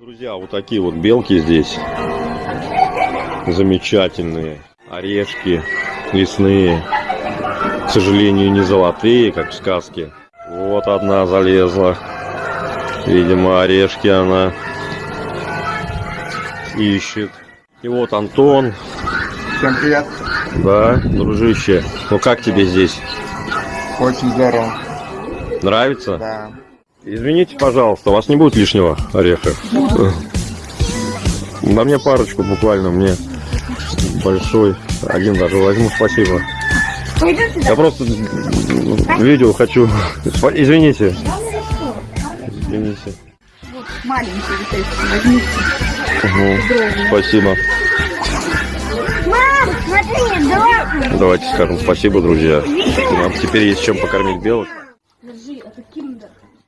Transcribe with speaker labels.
Speaker 1: Друзья, вот такие вот белки здесь. Замечательные. Орешки лесные. К сожалению, не золотые, как в сказке. Вот одна залезла. Видимо, орешки она ищет. И вот Антон.
Speaker 2: Всем привет.
Speaker 1: Да, дружище. Ну как тебе здесь?
Speaker 2: Очень здорово.
Speaker 1: Нравится?
Speaker 2: Да.
Speaker 1: Извините, пожалуйста, у вас не будет лишнего ореха? На мне парочку буквально, мне большой. Один даже возьму, спасибо. Я просто видео хочу. Извините. Извините.
Speaker 3: Маленький вот возьмите.
Speaker 1: Мгм. Спасибо.
Speaker 3: Мам, смотри.
Speaker 1: Давайте скажем спасибо, друзья. Нам теперь есть чем покормить белок.